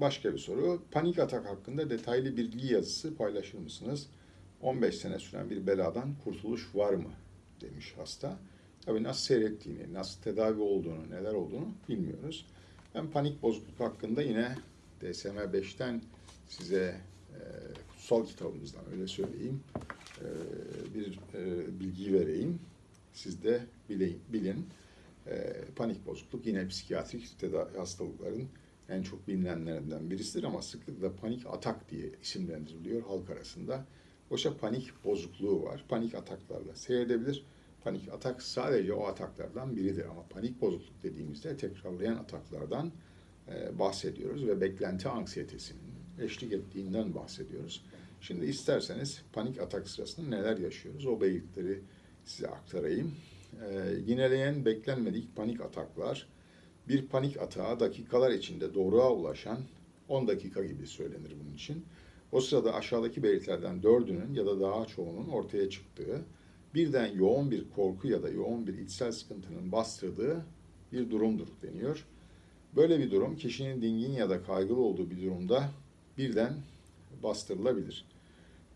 başka bir soru. Panik atak hakkında detaylı bilgi yazısı paylaşır mısınız? 15 sene süren bir beladan kurtuluş var mı? demiş hasta. Tabii nasıl seyrettiğini, nasıl tedavi olduğunu, neler olduğunu bilmiyoruz. Ben panik bozukluk hakkında yine DSM-5'ten size e, kutsal kitabımızdan öyle söyleyeyim e, bir e, bilgi vereyim. Siz de bile, bilin. E, panik bozukluk yine psikiyatrik tedavi hastalıkların en çok bilinenlerinden birisidir ama sıklıkla panik atak diye isimlendiriliyor halk arasında. Oysa panik bozukluğu var. Panik ataklarla seyredebilir. Panik atak sadece o ataklardan biridir ama panik bozukluk dediğimizde tekrarlayan ataklardan e, bahsediyoruz ve beklenti anksiyetesinin eşlik ettiğinden bahsediyoruz. Şimdi isterseniz panik atak sırasında neler yaşıyoruz o belirtileri size aktarayım. E, yineleyen beklenmedik panik ataklar, bir panik atağa dakikalar içinde doğruğa ulaşan 10 dakika gibi söylenir bunun için. O sırada aşağıdaki belirtilerden dördünün ya da daha çoğunun ortaya çıktığı, birden yoğun bir korku ya da yoğun bir içsel sıkıntının bastırdığı bir durumdur deniyor. Böyle bir durum kişinin dingin ya da kaygılı olduğu bir durumda birden bastırılabilir.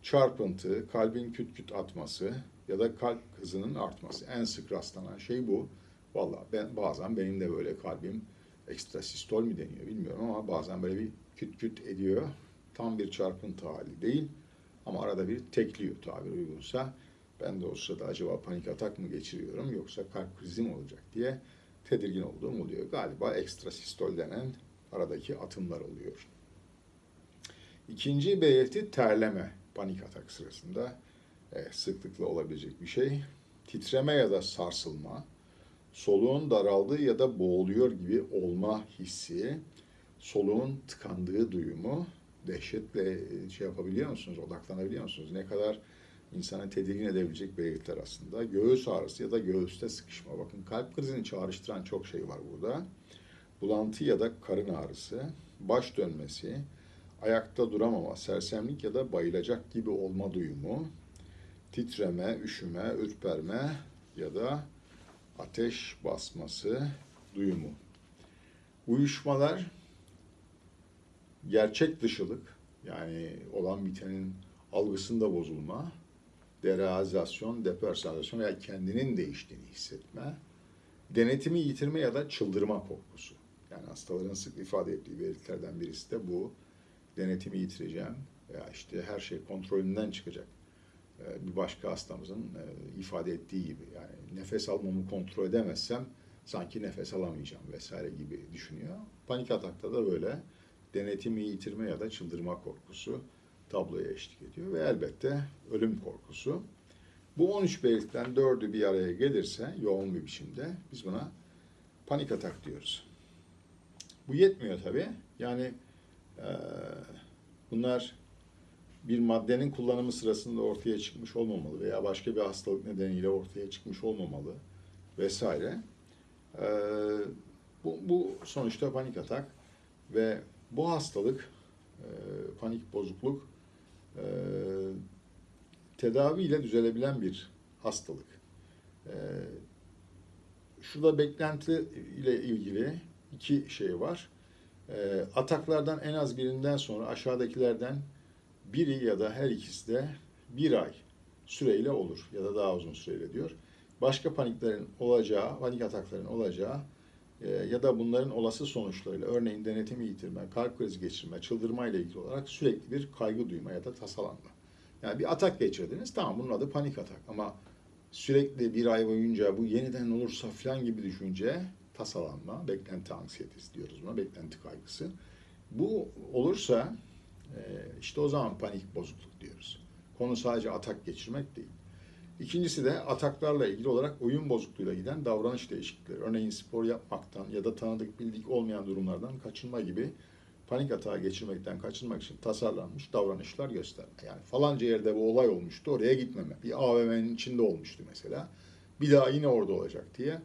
Çarpıntı, kalbin küt küt atması ya da kalp hızının artması. En sık rastlanan şey bu. Vallahi ben bazen benim de böyle kalbim ekstra sistol mi deniyor bilmiyorum ama bazen böyle bir küt küt ediyor. Tam bir çarpıntı hali değil ama arada bir tekliyor tabir uygunsa. Ben de o sırada acaba panik atak mı geçiriyorum yoksa kalp krizi mi olacak diye tedirgin olduğum oluyor. Galiba ekstra sistol denen aradaki atımlar oluyor. İkinci belirti terleme panik atak sırasında e, sıklıkla olabilecek bir şey. Titreme ya da sarsılma, soluğun daraldığı ya da boğuluyor gibi olma hissi, soluğun tıkandığı duyumu dehşetle e, şey yapabiliyor musunuz, odaklanabiliyor musunuz? Ne kadar insanı tedirgin edebilecek belirtiler aslında. Göğüs ağrısı ya da göğüste sıkışma. Bakın kalp krizini çağrıştıran çok şey var burada. Bulantı ya da karın ağrısı, baş dönmesi, ayakta duramama, sersemlik ya da bayılacak gibi olma duyumu, titreme, üşüme, ürperme ya da ateş basması duyumu. Uyuşmalar, gerçek dışılık yani olan bitenin algısında bozulma, derealizasyon, depersonalizasyon veya kendinin değiştiğini hissetme, denetimi yitirme ya da çıldırma korkusu. Yani hastaların sık ifade ettiği belirtilerden birisi de bu. Denetimi yitireceğim veya işte her şey kontrolünden çıkacak. Ee, Bir başka hastamızın e, ifade ettiği gibi yani nefes almamı kontrol edemezsem sanki nefes alamayacağım vesaire gibi düşünüyor. Panik atakta da böyle denetimi yitirme ya da çıldırma korkusu tabloya eşlik ediyor ve elbette ölüm korkusu. Bu 13 belirtiden 4'ü bir araya gelirse yoğun bir biçimde biz buna panik atak diyoruz. Bu yetmiyor tabii. Yani e, bunlar bir maddenin kullanımı sırasında ortaya çıkmış olmamalı veya başka bir hastalık nedeniyle ortaya çıkmış olmamalı vesaire. E, bu, bu sonuçta panik atak ve bu hastalık, e, panik bozukluk e, tedaviyle düzelebilen bir hastalık. E, şurada beklenti ile ilgili iki şey var. E, ataklardan en az birinden sonra aşağıdakilerden biri ya da her ikisi de bir ay süreyle olur ya da daha uzun süreyle diyor. Başka paniklerin olacağı, panik atakların olacağı e, ya da bunların olası sonuçlarıyla örneğin denetimi yitirme, kalp krizi geçirme, çıldırma ile ilgili olarak sürekli bir kaygı duyma ya da tasalanma. Yani bir atak geçirdiniz tamam bunun adı panik atak ama sürekli bir ay boyunca bu yeniden olursa falan gibi düşünce tasalanma, beklenti anksiyetesi diyoruz buna, beklenti kaygısı. Bu olursa işte o zaman panik bozukluk diyoruz. Konu sadece atak geçirmek değil. İkincisi de ataklarla ilgili olarak oyun bozukluğuyla giden davranış değişiklikleri. Örneğin spor yapmaktan ya da tanıdık bildik olmayan durumlardan kaçınma gibi panik atağı geçirmekten kaçınmak için tasarlanmış davranışlar gösterme. Yani falanca yerde bu olay olmuştu oraya gitmeme. Bir AVM'nin içinde olmuştu mesela. Bir daha yine orada olacak diye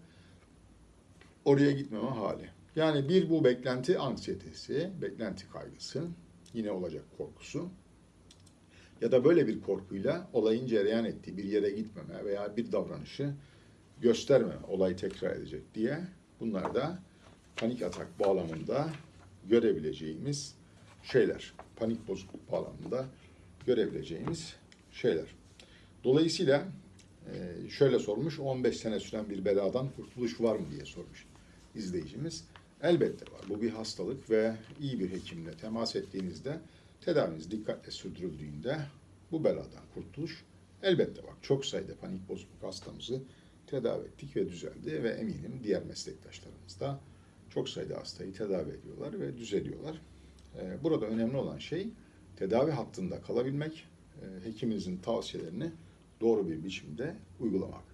oraya gitmeme hali. Yani bir bu beklenti anksiyetesi, beklenti kaygısı, yine olacak korkusu ya da böyle bir korkuyla olayın cereyan ettiği bir yere gitmeme veya bir davranışı göstermeme, olay tekrar edecek diye bunlar da panik atak bağlamında görebileceğimiz şeyler. Panik bozukluk bağlamında görebileceğimiz şeyler. Dolayısıyla e, şöyle sormuş, 15 sene süren bir beladan kurtuluş var mı diye sormuş izleyicimiz. Elbette var. Bu bir hastalık ve iyi bir hekimle temas ettiğinizde, tedaviniz dikkatle sürdürüldüğünde bu beladan kurtuluş elbette var. Çok sayıda panik bozukluk hastamızı tedavi ettik ve düzeldi ve eminim diğer meslektaşlarımız da çok sayıda hastayı tedavi ediyorlar ve düzeliyorlar. Ee, Burada önemli olan şey tedavi hattında kalabilmek, e, hekiminizin tavsiyelerini doğru bir biçimde uygulamak.